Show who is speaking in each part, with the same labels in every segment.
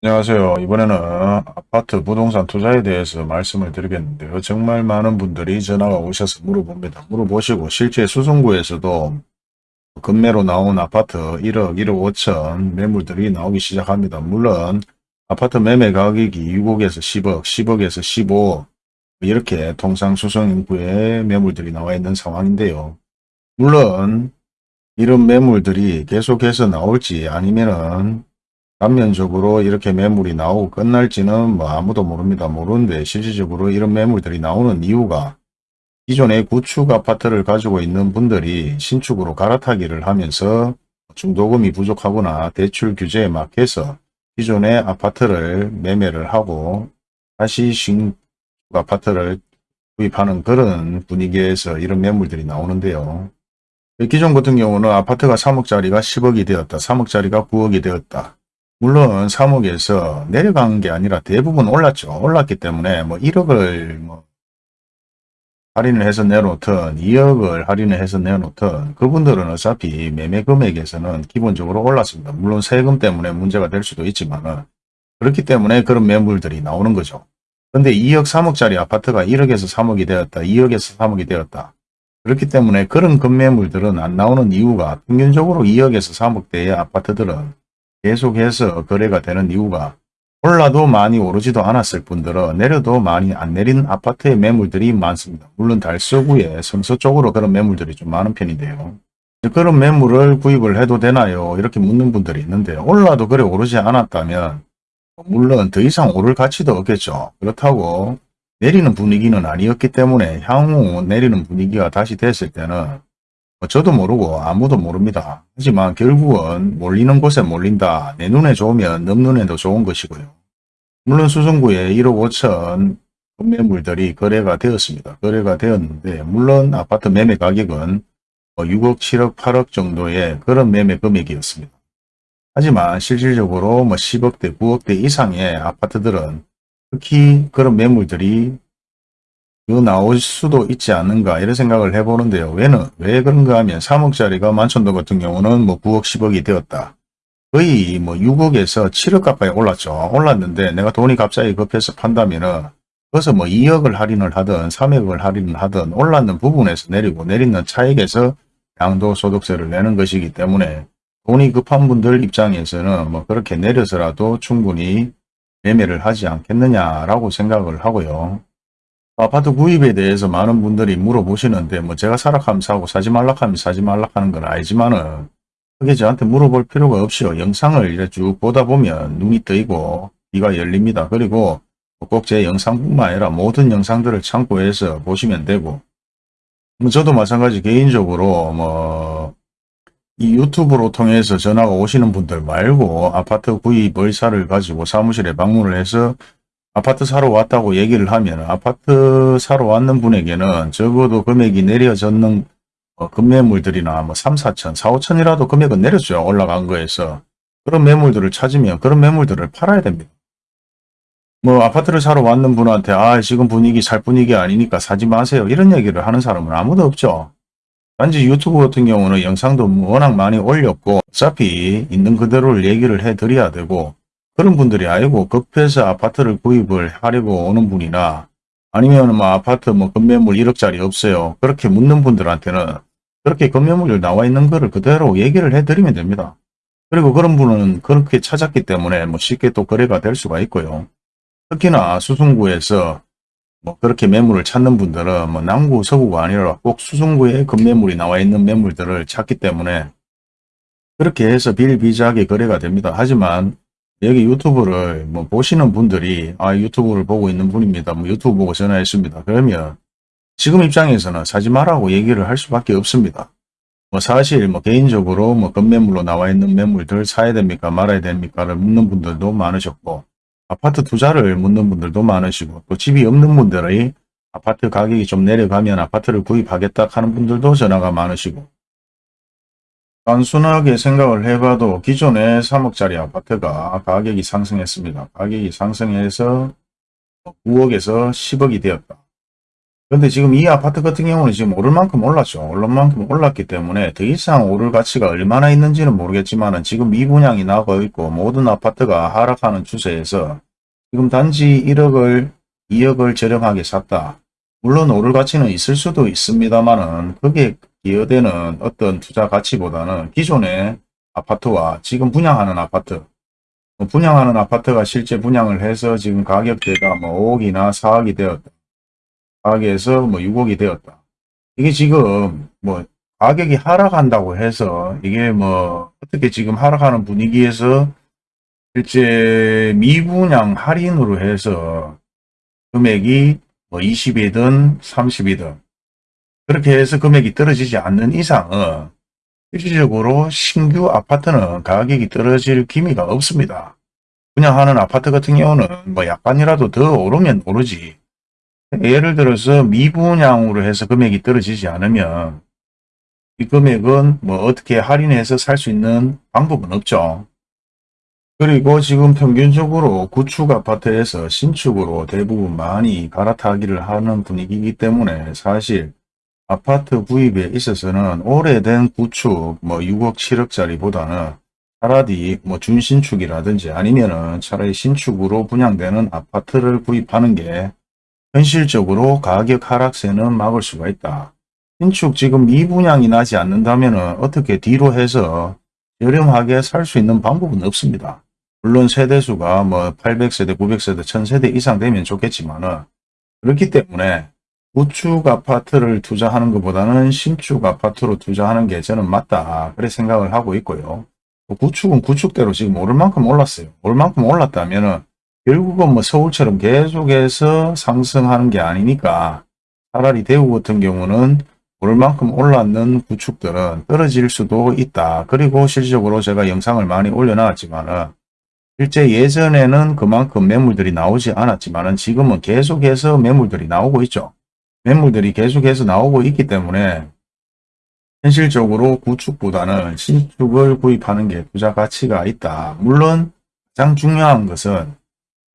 Speaker 1: 안녕하세요. 이번에는 아파트 부동산 투자에 대해서 말씀을 드리겠는데요. 정말 많은 분들이 전화가 오셔서 물어봅니다. 물어보시고 실제 수성구에서도 급매로 나온 아파트 1억, 1억 5천 매물들이 나오기 시작합니다. 물론 아파트 매매 가격이 6억에서 10억, 10억에서 15억 이렇게 통상 수성 인구의 매물들이 나와 있는 상황인데요. 물론 이런 매물들이 계속해서 나올지 아니면은 단면적으로 이렇게 매물이 나오고 끝날지는 뭐 아무도 모릅니다. 모르는데 실질적으로 이런 매물들이 나오는 이유가 기존의 구축 아파트를 가지고 있는 분들이 신축으로 갈아타기를 하면서 중도금이 부족하거나 대출 규제에 막혀서 기존의 아파트를 매매를 하고 다시 신축 아파트를 구입하는 그런 분위기에서 이런 매물들이 나오는데요. 기존 같은 경우는 아파트가 3억짜리가 10억이 되었다. 3억짜리가 9억이 되었다. 물론 3억에서 내려간 게 아니라 대부분 올랐죠. 올랐기 때문에 뭐 1억을 뭐 할인을 해서 내놓든 2억을 할인을 해서 내놓든 그분들은 어차피 매매 금액에서는 기본적으로 올랐습니다. 물론 세금 때문에 문제가 될 수도 있지만 그렇기 때문에 그런 매물들이 나오는 거죠. 근데 2억 3억짜리 아파트가 1억에서 3억이 되었다. 2억에서 3억이 되었다. 그렇기 때문에 그런 급매물들은 안 나오는 이유가 평균적으로 2억에서 3억대의 아파트들은 계속해서 거래가 되는 이유가 올라도 많이 오르지도 않았을 뿐더러 내려도 많이 안 내린 아파트의 매물들이 많습니다. 물론 달서구에 성서 쪽으로 그런 매물들이 좀 많은 편인데요. 그런 매물을 구입을 해도 되나요? 이렇게 묻는 분들이 있는데 올라도 그래 오르지 않았다면 물론 더 이상 오를 가치도 없겠죠. 그렇다고 내리는 분위기는 아니었기 때문에 향후 내리는 분위기가 다시 됐을 때는 뭐 저도 모르고 아무도 모릅니다. 하지만 결국은 몰리는 곳에 몰린다. 내 눈에 좋으면 넘 눈에도 좋은 것이고요. 물론 수성구에 1억 5천 매물들이 거래가 되었습니다. 거래가 되었는데 물론 아파트 매매 가격은 6억, 뭐 7억, 8억 정도의 그런 매매 금액이었습니다. 하지만 실질적으로 뭐 10억대, 9억대 이상의 아파트들은 특히 그런 매물들이 더 나올 수도 있지 않는가 이런 생각을 해보는데요. 왜는 왜 그런가 하면 3억짜리가 만천도 같은 경우는 뭐 9억 10억이 되었다. 거의 뭐 6억에서 7억 가까이 올랐죠. 올랐는데 내가 돈이 갑자기 급해서 판다면은 그래서 뭐 2억을 할인을 하든 3억을 할인을 하든 올랐는 부분에서 내리고 내리는 차익에서 양도소득세를 내는 것이기 때문에 돈이 급한 분들 입장에서는 뭐 그렇게 내려서라도 충분히 매매를 하지 않겠느냐라고 생각을 하고요. 아파트 구입에 대해서 많은 분들이 물어보시는데 뭐 제가 사락하면 사고 사지 말락하면 사지 말락하는 건 알지만은 그게 저한테 물어볼 필요가 없이요. 영상을 이렇게 쭉 보다 보면 눈이 뜨이고 귀가 열립니다. 그리고 꼭 제 영상뿐만 아니라 모든 영상들을 참고해서 보시면 되고 뭐 저도 마찬가지 개인적으로 뭐 이 유튜브로 통해서 전화가 오시는 분들 말고 아파트 구입 의사를 가지고 사무실에 방문을 해서 아파트 사러 왔다고 얘기를 하면 아파트 사러 왔는 분에게는 적어도 금액이 내려졌는 어, 금매물들이나 뭐 3, 4천, 4, 5천이라도 금액은 내렸어요. 올라간 거에서. 그런 매물들을 찾으면 그런 매물들을 팔아야 됩니다. 뭐 아파트를 사러 왔는 분한테 아 지금 분위기 살 분위기 아니니까 사지 마세요. 이런 얘기를 하는 사람은 아무도 없죠. 단지 유튜브 같은 경우는 영상도 워낙 많이 올렸고 어차피 있는 그대로를 얘기를 해드려야 되고 그런 분들이 아니고 급해서 아파트를 구입을 하려고 오는 분이나 아니면 뭐 아파트 뭐 건매물 1억짜리 없어요. 그렇게 묻는 분들한테는 그렇게 건매물 나와 있는 거를 그대로 얘기를 해드리면 됩니다. 그리고 그런 분은 그렇게 찾았기 때문에 뭐 쉽게 또 거래가 될 수가 있고요. 특히나 수승구에서 뭐 그렇게 매물을 찾는 분들은 뭐 남구, 서구가 아니라 꼭 수승구에 건매물이 나와 있는 매물들을 찾기 때문에 그렇게 해서 빌비자하게 거래가 됩니다. 하지만 여기 유튜브를 뭐 보시는 분들이 아 유튜브를 보고 있는 분입니다. 뭐 유튜브 보고 전화했습니다. 그러면 지금 입장에서는 사지 말라고 얘기를 할 수밖에 없습니다. 뭐 사실 뭐 개인적으로 뭐 건매물로 나와 있는 매물들 사야 됩니까 말아야 됩니까를 묻는 분들도 많으셨고 아파트 투자를 묻는 분들도 많으시고 또 집이 없는 분들의 아파트 가격이 좀 내려가면 아파트를 구입하겠다 하는 분들도 전화가 많으시고 단순하게 생각을 해봐도 기존의 3억짜리 아파트가 가격이 상승했습니다. 가격이 상승해서 9억에서 10억이 되었다. 근데 지금 이 아파트 같은 경우는 지금 오를 만큼 올랐죠. 오를 만큼 올랐기 때문에 더 이상 오를 가치가 얼마나 있는지는 모르겠지만 지금 미분양이 나고 있고 모든 아파트가 하락하는 추세에서 지금 단지 1억을 2억을 저렴하게 샀다. 물론 오를 가치는 있을 수도 있습니다만은 그게 기여되는 어떤 투자 가치보다는 기존의 아파트와 지금 분양하는 아파트 뭐 분양하는 아파트가 실제 분양을 해서 지금 가격대가 뭐 5억이나 4억이 되었다. 4억에서 뭐 6억이 되었다. 이게 지금 뭐 가격이 하락한다고 해서 이게 뭐 어떻게 지금 하락하는 분위기에서 실제 미분양 할인으로 해서 금액이 뭐 20이든 30이든 그렇게 해서 금액이 떨어지지 않는 이상은 실질적으로 신규 아파트는 가격이 떨어질 기미가 없습니다. 분양하는 아파트 같은 경우는 뭐 약간이라도 더 오르면 오르지. 예를 들어서 미분양으로 해서 금액이 떨어지지 않으면 이 금액은 뭐 어떻게 할인해서 살 수 있는 방법은 없죠. 그리고 지금 평균적으로 구축 아파트에서 신축으로 대부분 많이 갈아타기를 하는 분위기이기 때문에 사실 아파트 구입에 있어서는 오래된 구축 뭐 6억 7억짜리보다는 차라리 뭐 준신축이라든지 아니면은 차라리 신축으로 분양되는 아파트를 구입하는 게 현실적으로 가격 하락세는 막을 수가 있다. 신축 지금 미분양이 나지 않는다면 어떻게 뒤로 해서 저렴하게 살 수 있는 방법은 없습니다. 물론 세대수가 뭐 800세대, 900세대, 1000세대 이상 되면 좋겠지만은 그렇기 때문에 구축 아파트를 투자하는 것보다는 신축 아파트로 투자하는 게 저는 맞다. 그래 생각을 하고 있고요. 구축은 구축대로 지금 오를 만큼 올랐어요. 오를 만큼 올랐다면은 결국은 뭐 서울처럼 계속해서 상승하는 게 아니니까 차라리 대구 같은 경우는 오를 만큼 올랐는 구축들은 떨어질 수도 있다. 그리고 실질적으로 제가 영상을 많이 올려놨지만은 실제 예전에는 그만큼 매물들이 나오지 않았지만은 지금은 계속해서 매물들이 나오고 있죠. 매물들이 계속해서 나오고 있기 때문에 현실적으로 구축보다는 신축을 구입하는 게 투자 가치가 있다. 물론 가장 중요한 것은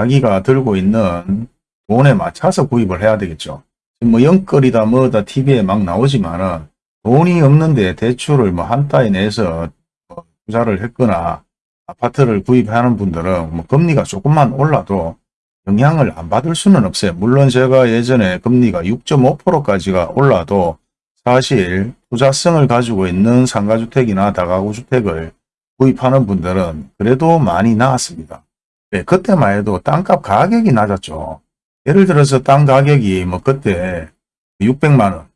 Speaker 1: 자기가 들고 있는 돈에 맞춰서 구입을 해야 되겠죠. 뭐 영끌이다 뭐다 TV에 막 나오지만은 돈이 없는데 대출을 뭐한 달에 내서 뭐 투자를 했거나 아파트를 구입하는 분들은 뭐 금리가 조금만 올라도 영향을 안 받을 수는 없어요. 물론 제가 예전에 금리가 6.5%까지가 올라도 사실 투자성을 가지고 있는 상가주택이나 다가구주택을 구입하는 분들은 그래도 많이 나았습니다. 네, 그때만 해도 땅값 가격이 낮았죠. 예를 들어서 땅 가격이 뭐 그때 600만원,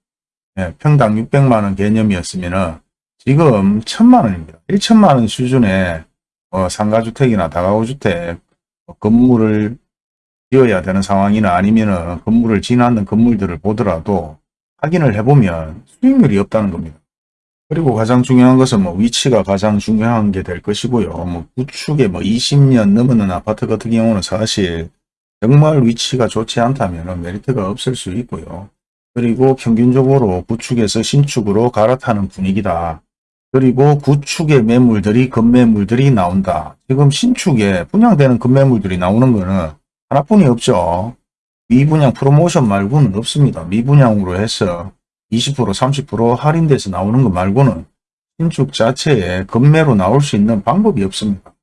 Speaker 1: 네, 평당 600만원 개념이었으면 지금 1000만원입니다. 1천만원 수준의 어, 상가주택이나 다가구주택 뭐 건물을 지어야 되는 상황이나 아니면 건물을 지나는 건물들을 보더라도 확인을 해보면 수익률이 없다는 겁니다. 그리고 가장 중요한 것은 뭐 위치가 가장 중요한 게 될 것이고요. 뭐 구축에 뭐 20년 넘는 아파트 같은 경우는 사실 정말 위치가 좋지 않다면 메리트가 없을 수 있고요. 그리고 평균적으로 구축에서 신축으로 갈아타는 분위기다. 그리고 구축의 매물들이 급매물들이 나온다. 지금 신축에 분양되는 급매물들이 나오는 거는 하나뿐이 없죠. 미분양 프로모션 말고는 없습니다. 미분양으로 해서 20% 30% 할인돼서 나오는 것 말고는 신축 자체에 급매로 나올 수 있는 방법이 없습니다.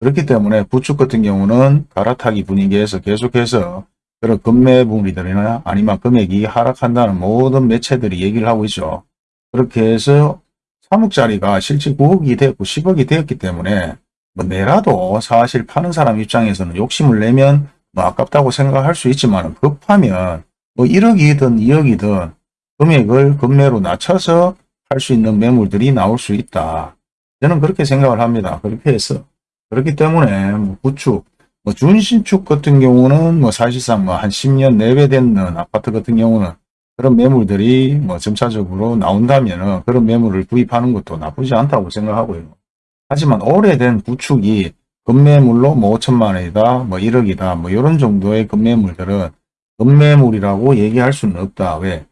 Speaker 1: 그렇기 때문에 구축 같은 경우는 갈아타기 분위기에서 계속해서 그런 급매물이들이나 아니면 금액이 하락한다는 모든 매체들이 얘기를 하고 있죠. 그렇게 해서 3억짜리가 실제 9억이 되었고 10억이 되었기 때문에 뭐 내라도 사실 파는 사람 입장에서는 욕심을 내면 뭐 아깝다고 생각할 수 있지만 급하면 뭐 1억이든 2억이든 금액을 금매로 낮춰서 할 수 있는 매물들이 나올 수 있다. 저는 그렇게 생각을 합니다. 그렇게 해서 그렇기 때문에 뭐 구축, 뭐 준신축 같은 경우는 뭐 사실상 뭐 한 10년 내외 되는 아파트 같은 경우는 그런 매물들이 뭐 점차적으로 나온다면 그런 매물을 구입하는 것도 나쁘지 않다고 생각하고요. 하지만 오래된 구축이 급매물로 뭐 5천만 원이다, 뭐 1억이다, 뭐 이런 정도의 급매물들은 급매물이라고 얘기할 수는 없다. 왜?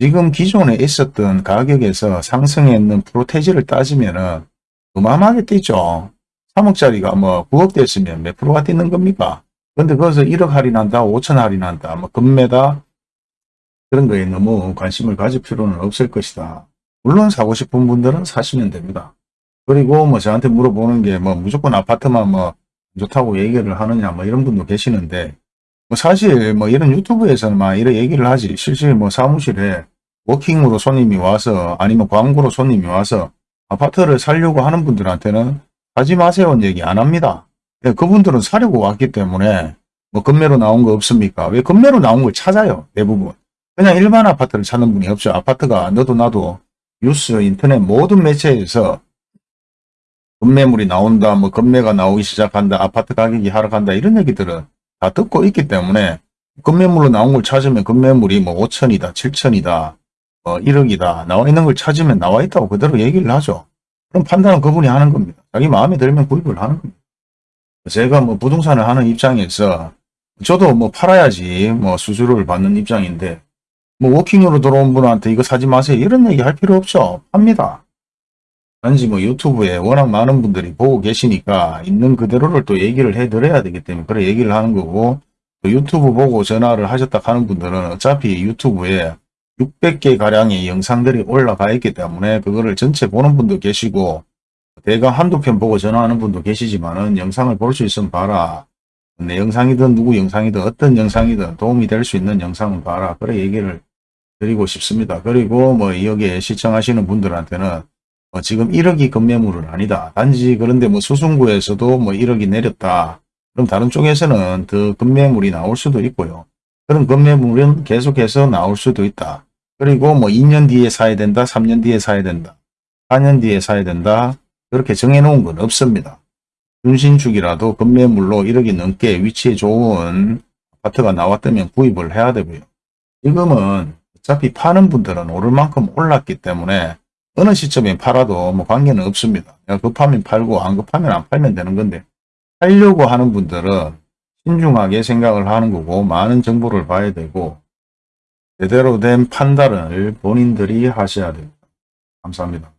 Speaker 1: 지금 기존에 있었던 가격에서 상승했는 프로테지를 따지면은 어마어마하게 뛰죠. 3억짜리가 뭐 9억 됐으면 몇 프로가 뛰는 겁니까? 근데 거기서 1억 할인한다, 5천 할인한다, 뭐 금매다, 그런 거에 너무 관심을 가질 필요는 없을 것이다. 물론 사고 싶은 분들은 사시면 됩니다. 그리고 뭐 저한테 물어보는 게 뭐 무조건 아파트만 뭐 좋다고 얘기를 하느냐 뭐 이런 분도 계시는데 뭐 사실 뭐 이런 유튜브에서는 막 이런 얘기를 하지 실제 뭐 사무실에 워킹으로 손님이 와서 아니면 광고로 손님이 와서 아파트를 살려고 하는 분들한테는 하지 마세요 얘기 안 합니다. 예, 그분들은 사려고 왔기 때문에 뭐 금매로 나온 거 없습니까? 왜 금매로 나온 걸 찾아요 대부분. 그냥 일반 아파트를 찾는 분이 없죠. 아파트가 너도 나도 뉴스 인터넷 모든 매체에서 금매물이 나온다 뭐 금매가 나오기 시작한다 아파트 가격이 하락한다 이런 얘기들은 다 듣고 있기 때문에 금매물로 나온 걸 찾으면 금매물이 뭐 5천이다 7천이다 어, 1억이다 나와 있는 걸 찾으면 나와 있다고 그대로 얘기를 하죠. 그럼 판단은 그분이 하는 겁니다. 자기 마음에 들면 구입을 하는 겁니다. 제가 뭐 부동산을 하는 입장에서 저도 뭐 팔아야지 뭐 수수료를 받는 입장인데 뭐 워킹으로 들어온 분한테 이거 사지 마세요 이런 얘기 할 필요 없죠. 팝니다. 단지 뭐 유튜브에 워낙 많은 분들이 보고 계시니까 있는 그대로를 또 얘기를 해드려야 되기 때문에 그래 얘기를 하는 거고 또 유튜브 보고 전화를 하셨다 하는 분들은 어차피 유튜브에 600개 가량의 영상들이 올라가 있기 때문에 그거를 전체 보는 분도 계시고 대강 한두 편 보고 전화하는 분도 계시지만은 영상을 볼 수 있으면 봐라. 내 영상이든 누구 영상이든 어떤 영상이든 도움이 될 수 있는 영상은 봐라. 그래 얘기를 드리고 싶습니다. 그리고 뭐 여기에 시청하시는 분들한테는 뭐 지금 1억이 급매물은 아니다. 단지 그런데 뭐 수승구에서도 뭐 1억이 내렸다. 그럼 다른 쪽에서는 더 급매물이 나올 수도 있고요. 그런 급매물은 계속해서 나올 수도 있다. 그리고 뭐 2년 뒤에 사야 된다. 3년 뒤에 사야 된다. 4년 뒤에 사야 된다. 그렇게 정해놓은 건 없습니다. 준신축이라도 급매물로 1억이 넘게 위치에 좋은 아파트가 나왔다면 구입을 해야 되고요. 지금은 어차피 파는 분들은 오를 만큼 올랐기 때문에 어느 시점에 팔아도 뭐 관계는 없습니다. 급하면 팔고 안 급하면 안 팔면 되는 건데 팔려고 하는 분들은 신중하게 생각을 하는 거고 많은 정보를 봐야 되고 제대로 된 판단을 본인들이 하셔야 됩니다. 감사합니다.